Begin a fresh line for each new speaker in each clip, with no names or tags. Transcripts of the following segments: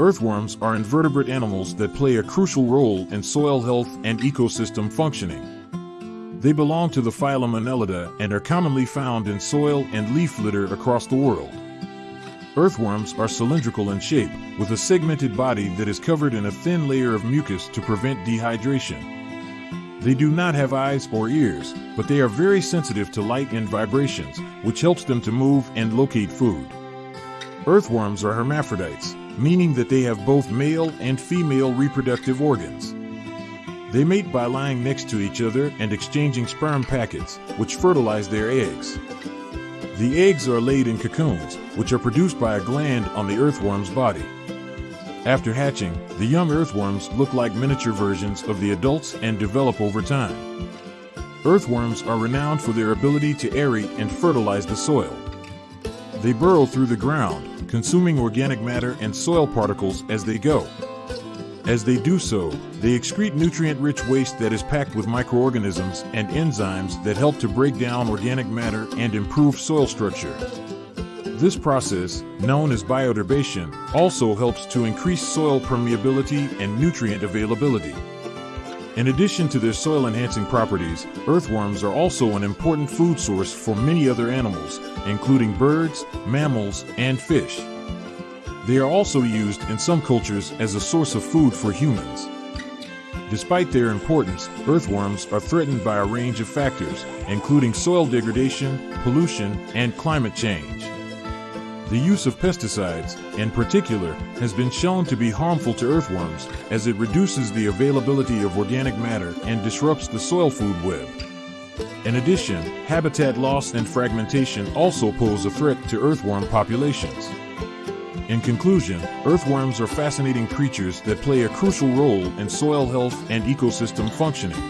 Earthworms are invertebrate animals that play a crucial role in soil health and ecosystem functioning. They belong to the phylum Annelida and are commonly found in soil and leaf litter across the world. Earthworms are cylindrical in shape, with a segmented body that is covered in a thin layer of mucus to prevent dehydration. They do not have eyes or ears, but they are very sensitive to light and vibrations, which helps them to move and locate food. Earthworms are hermaphrodites, meaning that they have both male and female reproductive organs. They mate by lying next to each other and exchanging sperm packets, which fertilize their eggs. The eggs are laid in cocoons, which are produced by a gland on the earthworm's body. After hatching, the young earthworms look like miniature versions of the adults and develop over time. Earthworms are renowned for their ability to aerate and fertilize the soil. They burrow through the ground, consuming organic matter and soil particles as they go. As they do so, they excrete nutrient-rich waste that is packed with microorganisms and enzymes that help to break down organic matter and improve soil structure. This process, known as bioturbation, also helps to increase soil permeability and nutrient availability. In addition to their soil-enhancing properties, earthworms are also an important food source for many other animals, including birds, mammals, and fish. They are also used in some cultures as a source of food for humans. Despite their importance, earthworms are threatened by a range of factors, including soil degradation, pollution, and climate change. The use of pesticides, in particular, has been shown to be harmful to earthworms as it reduces the availability of organic matter and disrupts the soil food web. In addition, habitat loss and fragmentation also pose a threat to earthworm populations. In conclusion, earthworms are fascinating creatures that play a crucial role in soil health and ecosystem functioning.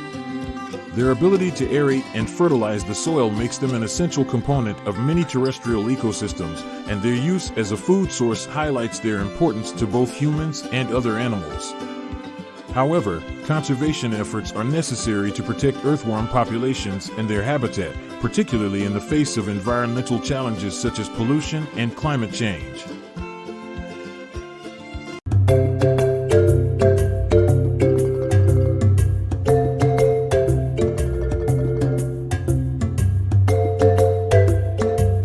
Their ability to aerate and fertilize the soil makes them an essential component of many terrestrial ecosystems, and their use as a food source highlights their importance to both humans and other animals. However, conservation efforts are necessary to protect earthworm populations and their habitat, particularly in the face of environmental challenges such as pollution and climate change.